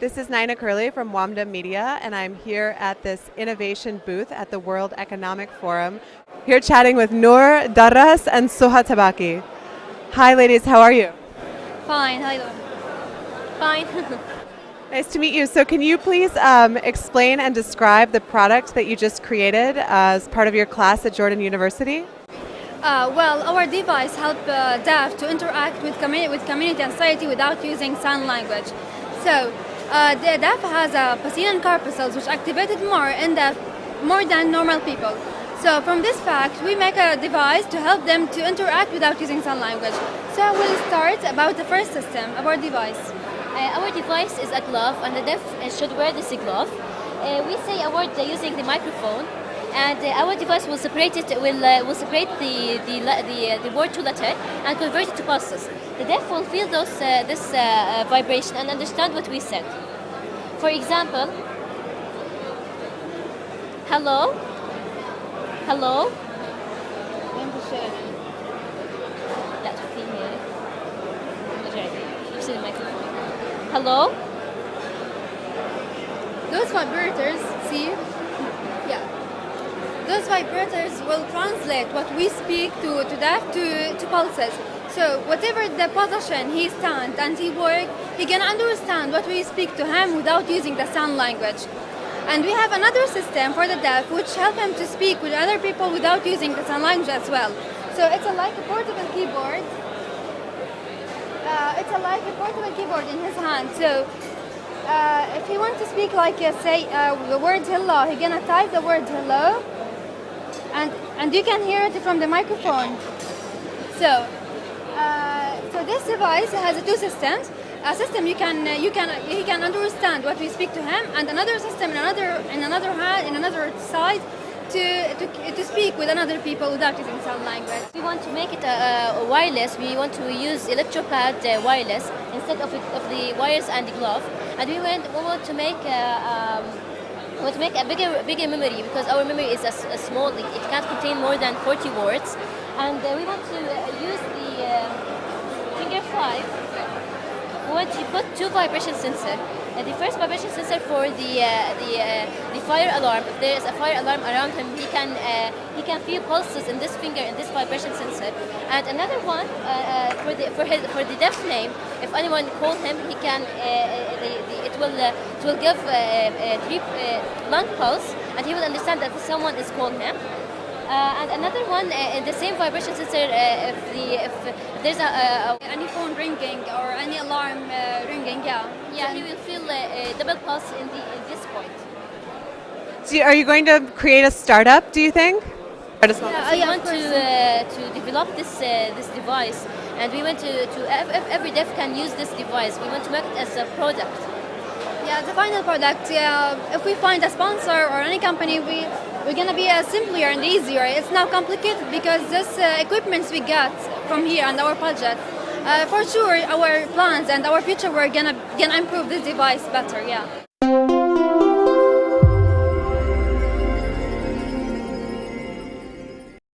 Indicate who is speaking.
Speaker 1: This is Nina Curley from WAMDA Media, and I'm here at this innovation booth at the World Economic Forum. Here chatting with Noor Darras and Suha Tabaki. Hi, ladies, how are you?
Speaker 2: Fine, how are you doing? Fine.
Speaker 1: nice to meet you. So, can you please um, explain and describe the product that you just created as part of your class at Jordan University?
Speaker 2: Uh, well, our device helps uh, deaf to interact with, commu- with community and society without using sign language. So, uh, the deaf has a Pacinian corpuscles which activated more in deaf more than normal people. So from this fact, we make a device to help them to interact without using sign language. So I will start about the first system our device.
Speaker 3: Uh, our device is a glove and the deaf should wear this glove. Uh, we say a word using the microphone and uh, our device will separate it will uh, will separate the the the, uh, the word to letter and convert it to pulses. The deaf will feel those this vibration and understand what we said. For example, hello, hello. Hello?
Speaker 2: Those vibrators, see? Yeah. Those vibrators will translate what we speak to, to that to, to pulses. So whatever the position he stands and he work, he can understand what we speak to him without using the sign language. And we have another system for the deaf which help him to speak with other people without using the sign language as well. So it's a, like a portable keyboard. Uh, it's a, like a portable keyboard in his hand. So uh, if he wants to speak like uh, say uh, the word hello, he gonna type the word hello, and and you can hear it from the microphone. So uh, so this device has two systems. A system you can uh, you can he can understand what we speak to him, and another system in another in another hand in another side to, to, to speak with another people without using sign language.
Speaker 3: We want to make it a, a wireless. We want to use electropad uh, wireless instead of, of the wires and the glove. And we want, we want to make um, to make a bigger bigger memory because our memory is a small. It, it can't contain more than 40 words. And uh, we want to uh, use the uh, finger five. Want put two vibration sensor. Uh, the first vibration sensor for the uh, the uh, the fire alarm. If there is a fire alarm around him, he can uh, he can feel pulses in this finger in this vibration sensor. And another one for the for his for the deaf name. If anyone call him, he can the, the, it will it will give three lung pulse, and he will understand that someone is calling him. Uh, and another one uh, in the same vibration sensor. Uh, if the if there's a, a, a
Speaker 2: Any phone ringing or any alarm uh, ringing, yeah.
Speaker 3: yeah, he will feel uh, a double pulse in the in this point.
Speaker 1: Do you- are you going to create a startup, do you think? Start
Speaker 2: Yeah,
Speaker 3: we
Speaker 2: yeah, of
Speaker 3: want to uh, to develop this uh, this device, and we want to to ev- ev- every deaf can use this device. We want to make it as a product.
Speaker 2: Yeah, the final product. Yeah, if we find a sponsor or any company, we we're gonna be uh, simpler and easier. It's now complicated because this uh, equipments we got from here and our budget. Uh, for sure, our plans and our future, we're gonna gonna improve this device better. Yeah.